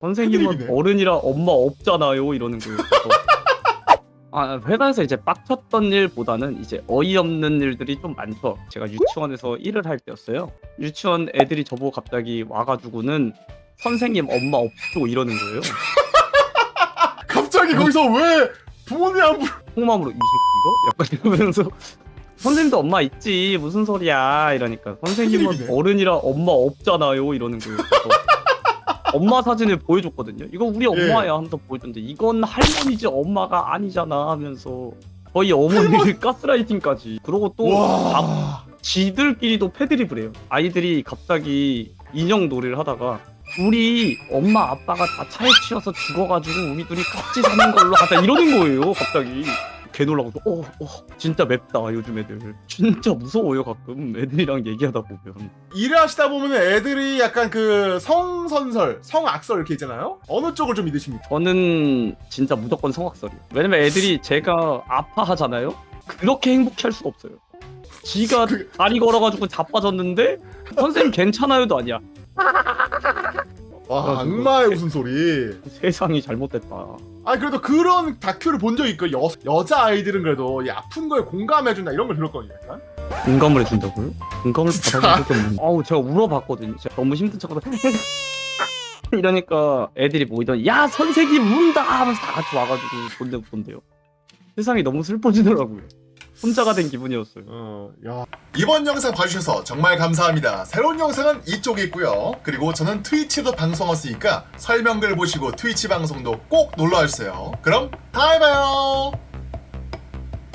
선생님은 패드립이네. 어른이라 엄마 없잖아요 이러는 거예요. 아 회사에서 이제 빡쳤던 일보다는 이제 어이없는 일들이 좀 많죠. 제가 유치원에서 일을 할 때였어요. 유치원 애들이 저보고 갑자기 와가지고는 선생님 엄마 없죠 이러는 거예요. 갑자기 거기서 왜 부모님 안 불러? 속마음으로 이 새끼 이거? 약간 이러면서 선생님도 엄마 있지 무슨 소리야 이러니까 선생님은 패드립이네. 어른이라 엄마 없잖아요 이러는 거예요. 엄마 사진을 보여줬거든요. 이거 우리 엄마야 하면서 보여줬는데 이건 할머니지 엄마가 아니잖아 하면서 거의 어머니를 가스라이팅까지 그러고 또 아, 와. 지들끼리도 패드립을 해요. 아이들이 갑자기 인형 놀이를 하다가 우리 엄마 아빠가 다 차에 치여서 죽어가지고 우리 둘이 같이 사는 걸로 하자 이러는 거예요. 갑자기 개 놀라고 어, 어 진짜 맵다 요즘 애들 진짜 무서워요 가끔 애들이랑 얘기하다 보면 일을 하시다 보면 애들이 약간 그 성선설, 성악설 이렇게 있잖아요. 어느 쪽을 좀 믿으십니까? 저는 진짜 무조건 성악설이에요. 왜냐면 애들이 제가 아파하잖아요. 그렇게 행복할 수가 없어요. 지가 그- 다리 걸어가지고 자빠졌는데 선생님 괜찮아요도 아니야. 와. 악마의 웃음소리. 세상이 잘못됐다. 아니 그래도 그런 다큐를 본적 있고 여, 여자 아이들은 그래도 이 아픈 거에 공감해준다 이런 걸 들었거든요. 약간. 공감을 해준다고요? 공감을 받아본 적이 없는데 아우 제가 울어봤거든요 제가 너무 힘든 척하다 이러니까 애들이 모이더니 야 선생님 운다 하면서 다 같이 와가지고 본대 본대요 세상이 너무 슬퍼지더라고요 혼자가 된 기분이었어요 어, 야. 이번 영상 봐주셔서 정말 감사합니다. 새로운 영상은 이쪽에 있고요. 그리고 저는 트위치도 방송했으니까 설명글 보시고 트위치 방송도 꼭 놀러와주세요. 그럼 다음에 봐요.